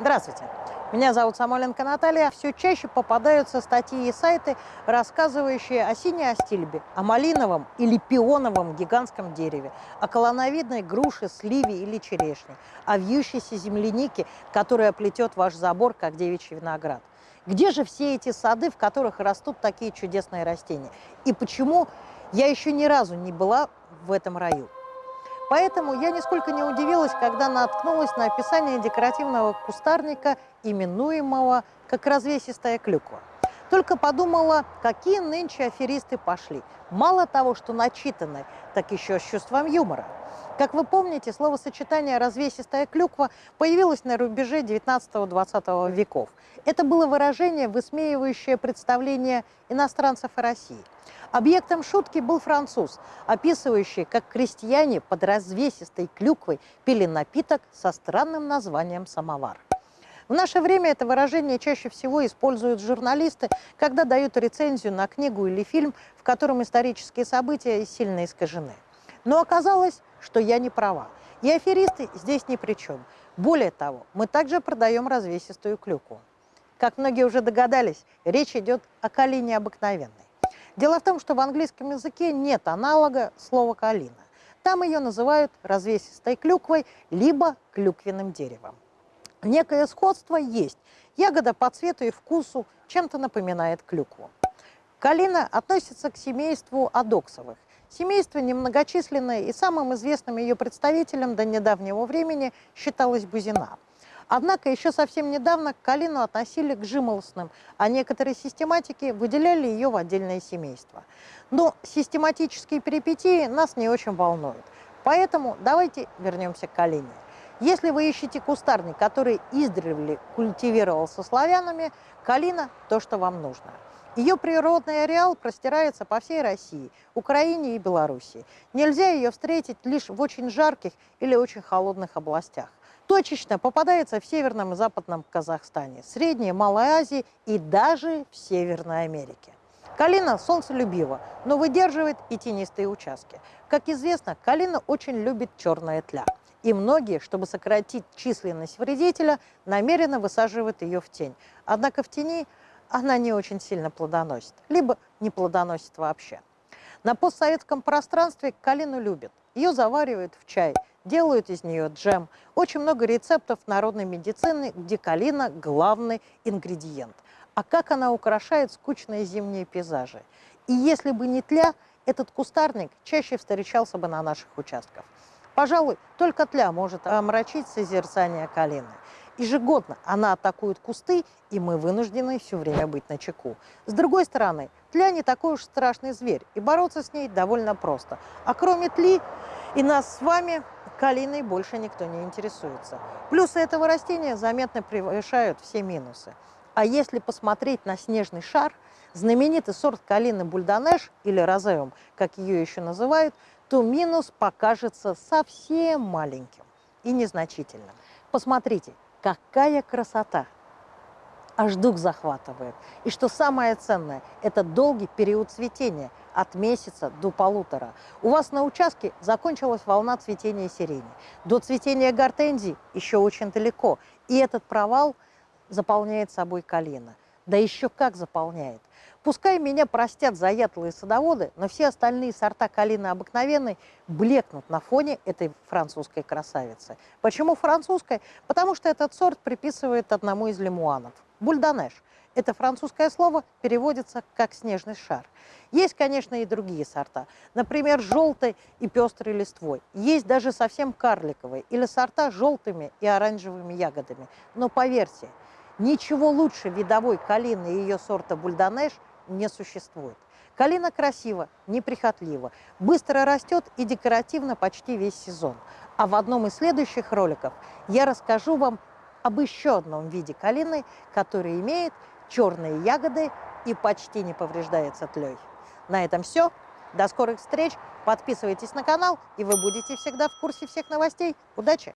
Здравствуйте, меня зовут Самойленко Наталья. Все чаще попадаются статьи и сайты, рассказывающие о синей астильбе, о малиновом или пионовом гигантском дереве, о колоновидной груше, сливе или черешне, о вьющейся землянике, которая плетет ваш забор, как девичий виноград. Где же все эти сады, в которых растут такие чудесные растения? И почему я еще ни разу не была в этом раю? Поэтому я нисколько не удивилась, когда наткнулась на описание декоративного кустарника, именуемого как развесистая клюква. Только подумала, какие нынче аферисты пошли. Мало того, что начитаны, так еще с чувством юмора. Как вы помните, словосочетание «развесистая клюква» появилось на рубеже 19-20 веков. Это было выражение, высмеивающее представление иностранцев о России. Объектом шутки был француз, описывающий, как крестьяне под развесистой клюквой пили напиток со странным названием «самовар». В наше время это выражение чаще всего используют журналисты, когда дают рецензию на книгу или фильм, в котором исторические события сильно искажены. Но оказалось, что я не права. И аферисты здесь ни при чем. Более того, мы также продаем развесистую клюкву. Как многие уже догадались, речь идет о калине обыкновенной. Дело в том, что в английском языке нет аналога слова «калина». Там ее называют развесистой клюквой, либо клюквенным деревом. Некое сходство есть. Ягода по цвету и вкусу чем-то напоминает клюкву. Калина относится к семейству адоксовых. Семейство немногочисленное, и самым известным ее представителем до недавнего времени считалась бузина. Однако еще совсем недавно калину относили к жимолостным, а некоторые систематики выделяли ее в отдельное семейство. Но систематические перипетии нас не очень волнуют. Поэтому давайте вернемся к калине. Если вы ищете кустарник, который издревле культивировался славянами, калина – то, что вам нужно. Ее природный ареал простирается по всей России, Украине и Белоруссии. Нельзя ее встретить лишь в очень жарких или очень холодных областях. Точечно попадается в Северном и Западном Казахстане, Средней и Малой Азии и даже в Северной Америке. Калина солнцелюбива, но выдерживает и тенистые участки. Как известно, калина очень любит черная тля. И многие, чтобы сократить численность вредителя, намеренно высаживают ее в тень. Однако в тени она не очень сильно плодоносит, либо не плодоносит вообще. На постсоветском пространстве калину любят. Ее заваривают в чай, делают из нее джем. Очень много рецептов народной медицины, где калина – главный ингредиент. А как она украшает скучные зимние пейзажи. И если бы не тля, этот кустарник чаще встречался бы на наших участках. Пожалуй, только тля может омрачить созерцание калины. Ежегодно она атакует кусты, и мы вынуждены все время быть на чеку. С другой стороны, тля не такой уж страшный зверь, и бороться с ней довольно просто. А кроме тли и нас с вами, калиной больше никто не интересуется. Плюсы этого растения заметно превышают все минусы. А если посмотреть на снежный шар, знаменитый сорт калины бульдонеш, или розеум, как ее еще называют, то минус покажется совсем маленьким и незначительным. Посмотрите, какая красота! Аж дух захватывает. И что самое ценное, это долгий период цветения, от месяца до полутора. У вас на участке закончилась волна цветения сирени. До цветения гортензий еще очень далеко. И этот провал заполняет собой калина. Да еще как заполняет. Пускай меня простят заядлые садоводы, но все остальные сорта калины обыкновенной блекнут на фоне этой французской красавицы. Почему французской? Потому что этот сорт приписывает одному из лимуанов – бульдонеш. Это французское слово переводится как «снежный шар». Есть, конечно, и другие сорта. Например, желтой и пестрой листвой. Есть даже совсем карликовые или сорта с желтыми и оранжевыми ягодами. Но поверьте, ничего лучше видовой калины и ее сорта бульдонеш – не существует. Калина красива, неприхотлива, быстро растет и декоративно почти весь сезон. А в одном из следующих роликов я расскажу вам об еще одном виде калины, который имеет черные ягоды и почти не повреждается тлей. На этом все. До скорых встреч. Подписывайтесь на канал, и вы будете всегда в курсе всех новостей. Удачи!